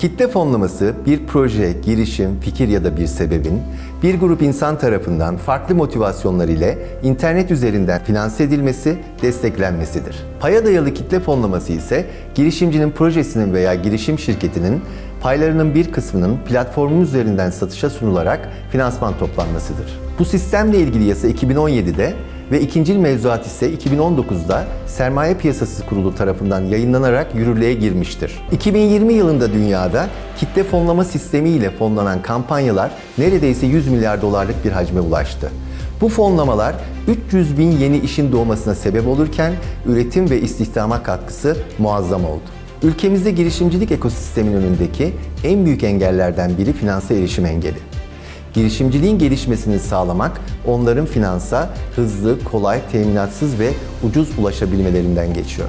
Kitle fonlaması bir proje, girişim, fikir ya da bir sebebin bir grup insan tarafından farklı motivasyonlar ile internet üzerinden finanse edilmesi, desteklenmesidir. Paya dayalı kitle fonlaması ise girişimcinin projesinin veya girişim şirketinin paylarının bir kısmının platformun üzerinden satışa sunularak finansman toplanmasıdır. Bu sistemle ilgili yasa 2017'de ve ikincil mevzuat ise 2019'da Sermaye Piyasası Kurulu tarafından yayınlanarak yürürlüğe girmiştir. 2020 yılında dünyada kitle fonlama sistemi ile fonlanan kampanyalar neredeyse 100 milyar dolarlık bir hacme ulaştı. Bu fonlamalar 300 bin yeni işin doğmasına sebep olurken üretim ve istihdama katkısı muazzam oldu. Ülkemizde girişimcilik ekosistemin önündeki en büyük engellerden biri finansa erişim engeli. Girişimciliğin gelişmesini sağlamak, onların finansa hızlı, kolay, teminatsız ve ucuz ulaşabilmelerinden geçiyor.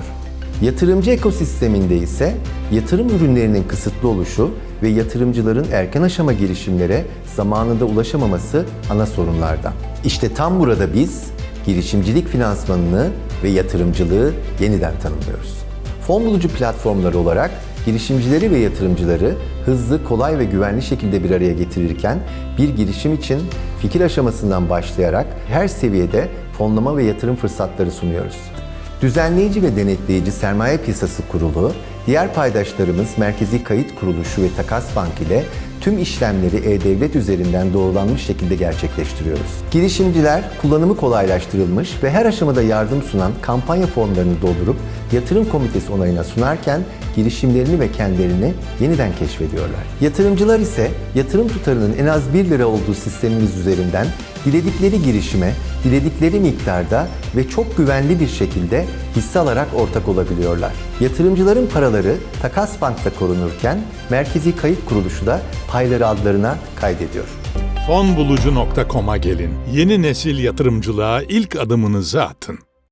Yatırımcı ekosisteminde ise yatırım ürünlerinin kısıtlı oluşu ve yatırımcıların erken aşama girişimlere zamanında ulaşamaması ana sorunlardan. İşte tam burada biz girişimcilik finansmanını ve yatırımcılığı yeniden tanımlıyoruz. Fon bulucu platformları olarak girişimcileri ve yatırımcıları hızlı, kolay ve güvenli şekilde bir araya getirirken bir girişim için fikir aşamasından başlayarak her seviyede fonlama ve yatırım fırsatları sunuyoruz. Düzenleyici ve denetleyici Sermaye Piyasası Kurulu, diğer paydaşlarımız Merkezi Kayıt Kuruluşu ve Takas Bank ile tüm işlemleri e-devlet üzerinden doğrulanmış şekilde gerçekleştiriyoruz. Girişimciler kullanımı kolaylaştırılmış ve her aşamada yardım sunan kampanya formlarını doldurup yatırım komitesi onayına sunarken girişimlerini ve kendilerini yeniden keşfediyorlar. Yatırımcılar ise yatırım tutarının en az 1 lira olduğu sistemimiz üzerinden diledikleri girişime, diledikleri miktarda ve çok güvenli bir şekilde hisse alarak ortak olabiliyorlar. Yatırımcıların paraları Takas Bank'ta korunurken Merkezi Kayıt Kuruluşu da payları adlarına kaydediyor. Fonbulucu.com'a gelin. Yeni nesil yatırımcılığa ilk adımınızı atın.